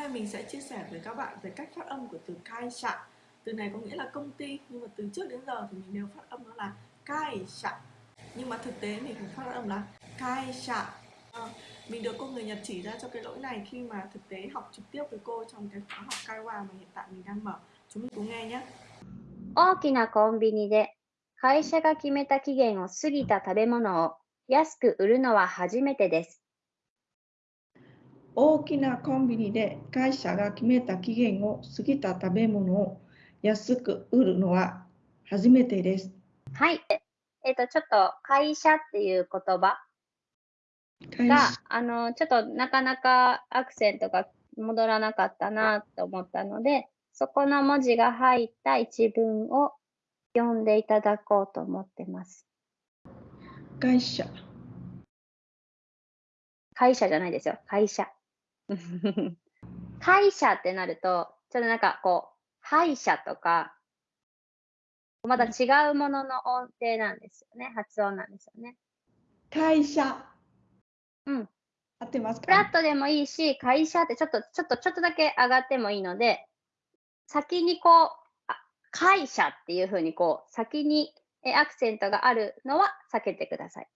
nay mình sẽ chia sẻ với các bạn về cách phát âm của từ cai sạ. Từ này có nghĩa là công ty nhưng mà từ trước đến giờ thì mình đều phát âm nó là cai sạ. Nhưng mà thực tế mình phải phát âm là cai sạ. À, mình được cô người Nhật chỉ ra cho cái lỗi này khi mà thực tế học trực tiếp với cô trong cái khóa học Kaiwa mà hiện tại mình đang mở. Chúng mình cùng nghe nhé. 大きなコンビニで会社が決めた期限を過ぎた食べ物を安く売るのは初めてです。 大きなコンビニで会社が決めた期限を過ぎた食べ物を安く売るのは初めてです。はい。えっ、と、ちょっと会社っていう言葉会が社、あの、ちょっとなかなかアクセントが戻らなかったなと思ったので、そこの文字が入った一文を読んでいただこうと思ってます。会社、会社じゃないですよ。会社。会社ってなると、ちょっとなんかこう、歯医者とか、また違うものの音程なんですよね。発音なんですよね。会社。うん。合ってますフラッかトでもいいし、会社ってちょっと、ちょっと、ちょっとだけ上がってもいいので、先にこう、あ会社っていうふうにこう、先にえアクセントがあるのは避けてください。